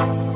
you